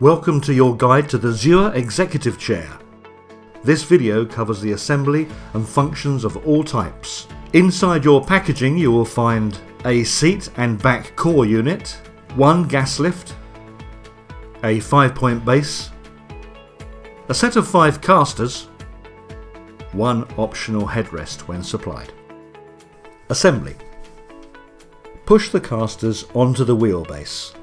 Welcome to your guide to the Zure Executive Chair. This video covers the assembly and functions of all types. Inside your packaging you will find a seat and back core unit, one gas lift, a 5-point base, a set of 5 casters, one optional headrest when supplied. Assembly Push the casters onto the wheelbase.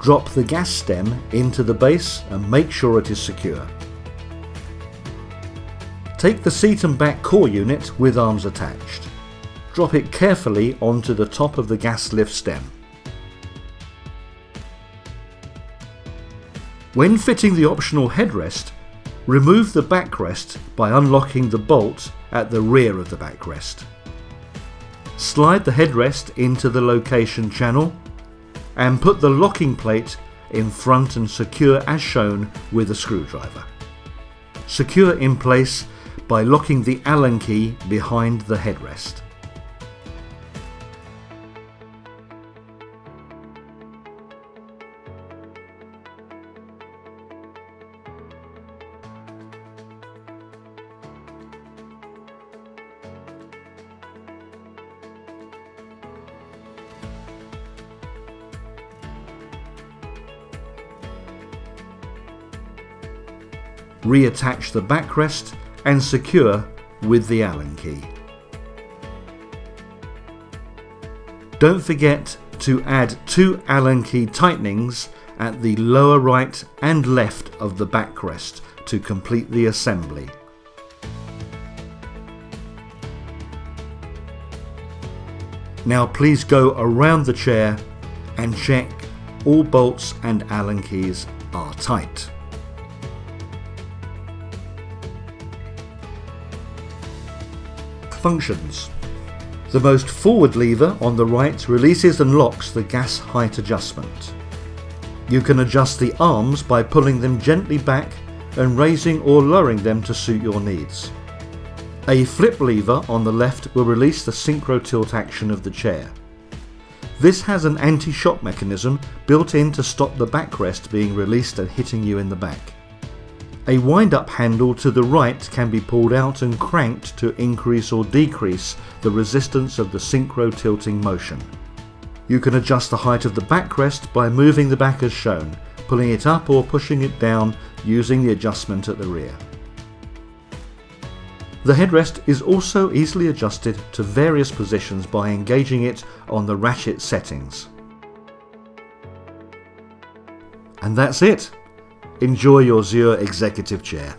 Drop the gas stem into the base and make sure it is secure. Take the seat and back core unit with arms attached. Drop it carefully onto the top of the gas lift stem. When fitting the optional headrest, remove the backrest by unlocking the bolt at the rear of the backrest. Slide the headrest into the location channel and put the locking plate in front and secure as shown with a screwdriver. Secure in place by locking the Allen key behind the headrest. Reattach the backrest and secure with the Allen key. Don't forget to add two Allen key tightenings at the lower right and left of the backrest to complete the assembly. Now please go around the chair and check all bolts and Allen keys are tight. Functions. The most forward lever on the right releases and locks the gas height adjustment. You can adjust the arms by pulling them gently back and raising or lowering them to suit your needs. A flip lever on the left will release the synchro tilt action of the chair. This has an anti-shock mechanism built in to stop the backrest being released and hitting you in the back. A wind-up handle to the right can be pulled out and cranked to increase or decrease the resistance of the synchro tilting motion. You can adjust the height of the backrest by moving the back as shown, pulling it up or pushing it down using the adjustment at the rear. The headrest is also easily adjusted to various positions by engaging it on the ratchet settings. And that's it! Enjoy your Zure executive chair.